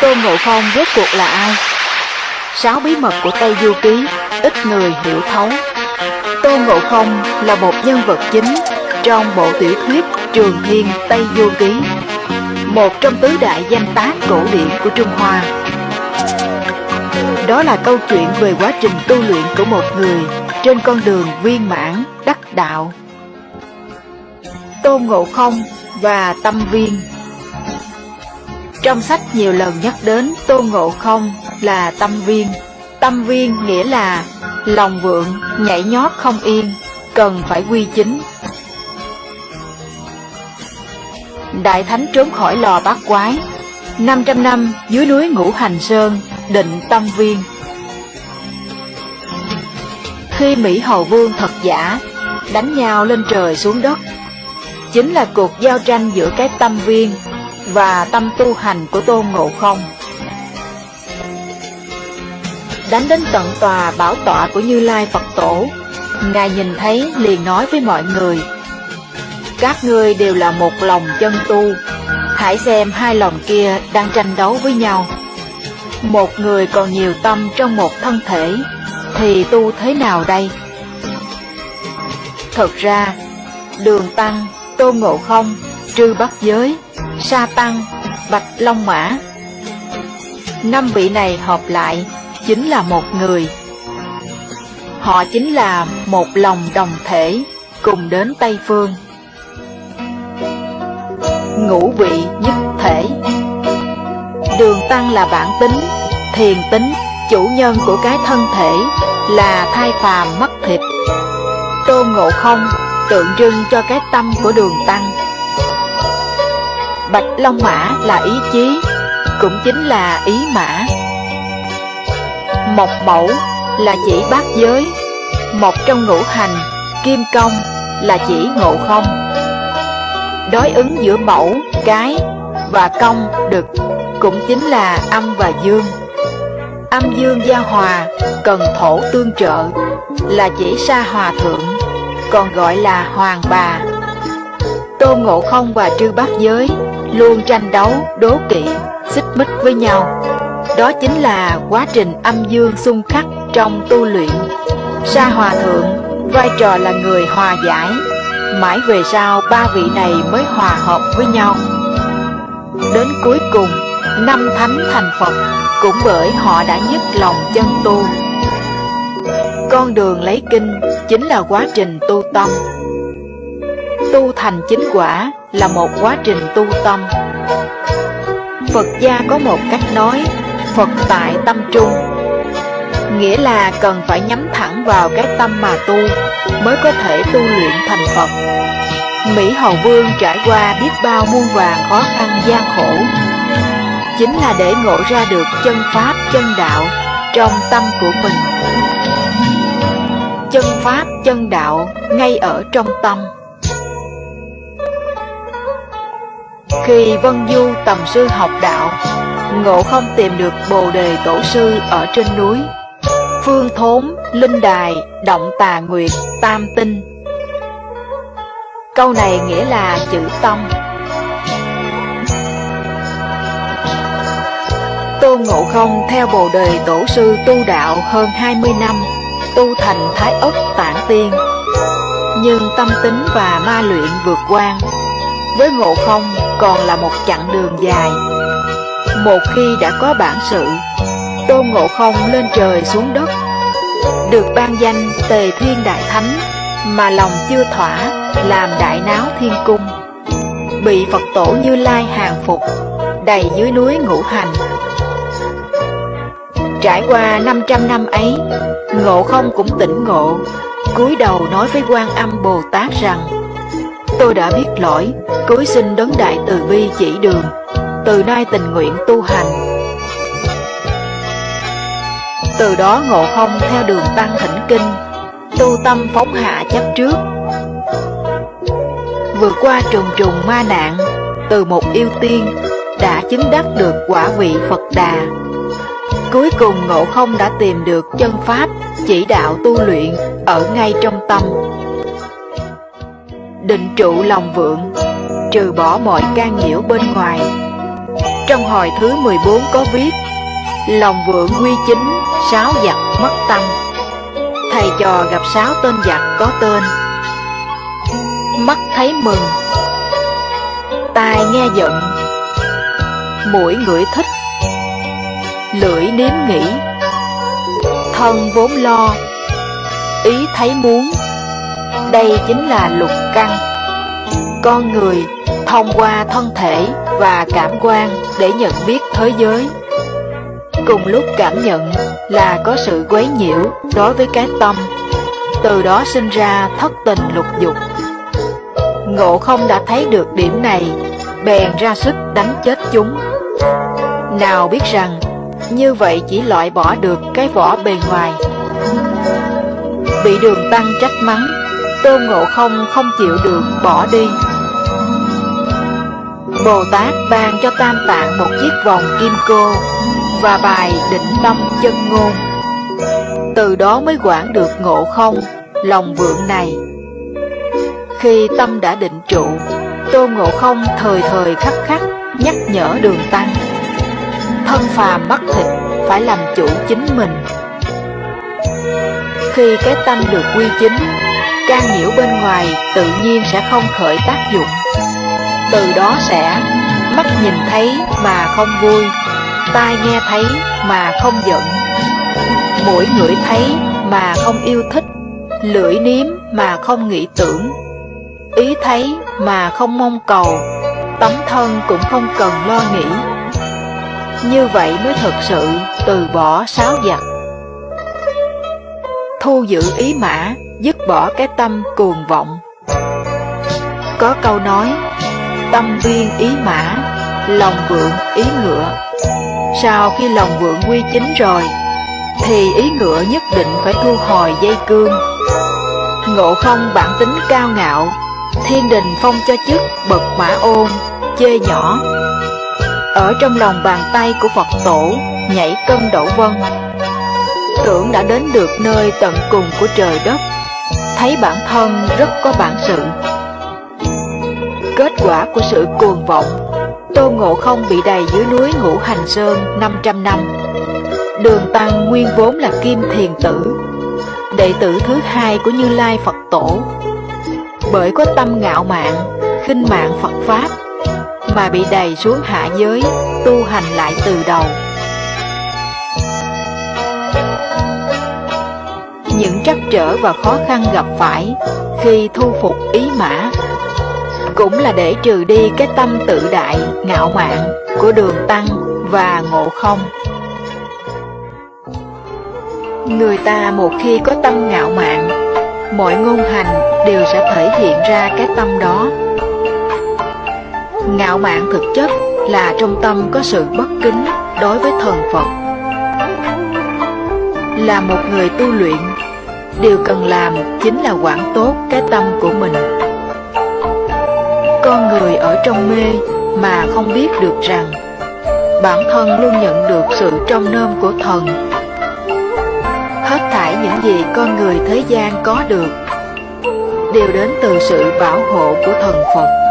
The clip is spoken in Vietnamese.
Tôn Ngộ Không rốt cuộc là ai? Sáu bí mật của Tây Du Ký ít người hiểu thấu. Tôn Ngộ Không là một nhân vật chính trong bộ tiểu thuyết Trường Thiên Tây Du Ký, một trong tứ đại danh tác cổ điển của Trung Hoa. Đó là câu chuyện về quá trình tu luyện của một người trên con đường viên mãn đắc đạo. Tôn Ngộ Không và Tâm Viên trong sách nhiều lần nhắc đến Tôn Ngộ Không là Tâm Viên. Tâm Viên nghĩa là lòng vượng, nhảy nhót không yên, cần phải quy chính. Đại Thánh trốn khỏi lò bát quái, 500 năm dưới núi Ngũ Hành Sơn, định Tâm Viên. Khi Mỹ Hầu Vương thật giả đánh nhau lên trời xuống đất, chính là cuộc giao tranh giữa cái tâm viên và tâm tu hành của Tôn Ngộ Không. Đánh đến tận tòa bảo tọa của Như Lai Phật Tổ, Ngài nhìn thấy liền nói với mọi người, Các ngươi đều là một lòng chân tu, hãy xem hai lòng kia đang tranh đấu với nhau. Một người còn nhiều tâm trong một thân thể, thì tu thế nào đây? Thật ra, đường tăng, tôn ngộ không, trư bắt giới, sa tăng, bạch long mã. Năm vị này hợp lại chính là một người. Họ chính là một lòng đồng thể cùng đến Tây Phương. Ngũ vị nhất thể Đường Tăng là bản tính, thiền tính, chủ nhân của cái thân thể là thai phàm mất thịt. Tôn Ngộ Không tượng trưng cho cái tâm của đường Tăng. Bạch Long Mã là ý chí, cũng chính là ý mã. Mộc mẫu là chỉ bát giới, một trong ngũ hành, kim công là chỉ ngộ không. Đối ứng giữa mẫu, cái và công, đực cũng chính là âm và dương. Âm dương gia hòa, cần thổ tương trợ, là chỉ sa hòa thượng, còn gọi là hoàng bà. Tô Ngộ Không và Trư Bát Giới luôn tranh đấu, đố kỵ, xích mích với nhau. Đó chính là quá trình âm dương xung khắc trong tu luyện. Sa Hòa Thượng vai trò là người hòa giải, mãi về sau ba vị này mới hòa hợp với nhau. Đến cuối cùng, năm thánh thành Phật cũng bởi họ đã nhất lòng chân tu. Con đường lấy kinh chính là quá trình tu tâm. Tu thành chính quả là một quá trình tu tâm. Phật gia có một cách nói, Phật tại tâm trung. Nghĩa là cần phải nhắm thẳng vào cái tâm mà tu, mới có thể tu luyện thành Phật. Mỹ Hầu Vương trải qua biết bao muôn vàng khó khăn gian khổ, chính là để ngộ ra được chân Pháp, chân Đạo trong tâm của mình. Chân Pháp, chân Đạo ngay ở trong tâm. Khi Vân Du tầm sư học đạo, Ngộ không tìm được Bồ Đề Tổ Sư ở trên núi. Phương Thốn, Linh Đài, Động Tà Nguyệt, Tam Tinh. Câu này nghĩa là chữ tâm. Tôn Ngộ Không theo Bồ Đề Tổ Sư tu đạo hơn 20 năm, tu thành Thái Ất Tạng Tiên. Nhưng tâm tính và ma luyện vượt quan, với Ngộ Không còn là một chặng đường dài. Một khi đã có bản sự, Tôn Ngộ Không lên trời xuống đất, được ban danh Tề Thiên Đại Thánh, mà lòng chưa thỏa, làm đại náo thiên cung. Bị Phật tổ Như Lai hàng phục, đầy dưới núi ngũ hành. Trải qua 500 năm ấy, Ngộ Không cũng tỉnh ngộ, cúi đầu nói với quan âm Bồ Tát rằng Tôi đã biết lỗi, cúi xin đấng đại từ bi chỉ đường, từ nay tình nguyện tu hành. Từ đó ngộ không theo đường tăng thỉnh kinh, tu tâm phóng hạ chấp trước. Vượt qua trùng trùng ma nạn, từ một yêu tiên, đã chứng đắc được quả vị Phật Đà. Cuối cùng ngộ không đã tìm được chân Pháp, chỉ đạo tu luyện ở ngay trong tâm định trụ lòng vượng, trừ bỏ mọi can nhiễu bên ngoài. Trong hồi thứ 14 có viết Lòng vượng quy chính, sáu giặc mất tâm. Thầy trò gặp sáu tên giặc có tên. Mắt thấy mừng Tai nghe giận. Mũi ngửi thích Lưỡi nếm nghĩ. Thân vốn lo Ý thấy muốn. Đây chính là lục căn. Con người thông qua thân thể và cảm quan để nhận biết thế giới. Cùng lúc cảm nhận là có sự quấy nhiễu đối với cái tâm, Từ đó sinh ra thất tình lục dục. Ngộ không đã thấy được điểm này, Bèn ra sức đánh chết chúng. Nào biết rằng, Như vậy chỉ loại bỏ được cái vỏ bề ngoài. Bị đường tăng trách mắng Tôn Ngộ không không chịu được bỏ đi. Bồ Tát ban cho Tam Tạng một chiếc vòng kim cô Và bài định tâm chân ngôn. Từ đó mới quản được ngộ không, lòng vượng này. Khi tâm đã định trụ Tôn Ngộ Không thời thời khắc khắc nhắc nhở đường tăng. Thân phàm bắt thịt phải làm chủ chính mình. Khi cái tâm được quy chính Can nhiễu bên ngoài tự nhiên sẽ không khởi tác dụng. Từ đó sẽ mắt nhìn thấy mà không vui Tai nghe thấy mà không giận Mũi ngửi thấy mà không yêu thích Lưỡi nếm mà không nghĩ tưởng Ý thấy mà không mong cầu Tấm thân cũng không cần lo nghĩ. Như vậy mới thực sự từ bỏ sáu giặc. Thu giữ ý mã, dứt bỏ cái tâm cuồng vọng. Có câu nói Tâm viên ý mã, lòng vượng ý ngựa. Sau khi lòng vượng quy chính rồi Thì ý ngựa nhất định phải thu hồi dây cương. Ngộ không bản tính cao ngạo Thiên đình phong cho chức bậc mã ôn, chê nhỏ. Ở trong lòng bàn tay của Phật tổ Nhảy cân đổ vân. Tưởng đã đến được nơi tận cùng của trời đất. Thấy bản thân rất có bản sự. Kết quả của sự cuồng vọng tô Ngộ Không bị đầy dưới núi Ngũ Hành Sơn 500 năm. Đường Tăng nguyên vốn là Kim Thiền Tử Đệ tử thứ hai của Như Lai Phật Tổ. Bởi có tâm ngạo mạn, khinh mạng Phật Pháp Mà bị đầy xuống hạ giới, tu hành lại từ đầu. Những trắc trở và khó khăn gặp phải khi thu phục ý mã cũng là để trừ đi cái tâm tự đại, ngạo mạn của đường tăng và ngộ không. Người ta một khi có tâm ngạo mạn, mọi ngôn hành đều sẽ thể hiện ra cái tâm đó. Ngạo mạn thực chất là trong tâm có sự bất kính đối với thần Phật. Là một người tu luyện, điều cần làm chính là quản tốt cái tâm của mình. Con người ở trong mê mà không biết được rằng Bản thân luôn nhận được sự trong nôm của thần Hết thảy những gì con người thế gian có được Đều đến từ sự bảo hộ của thần Phật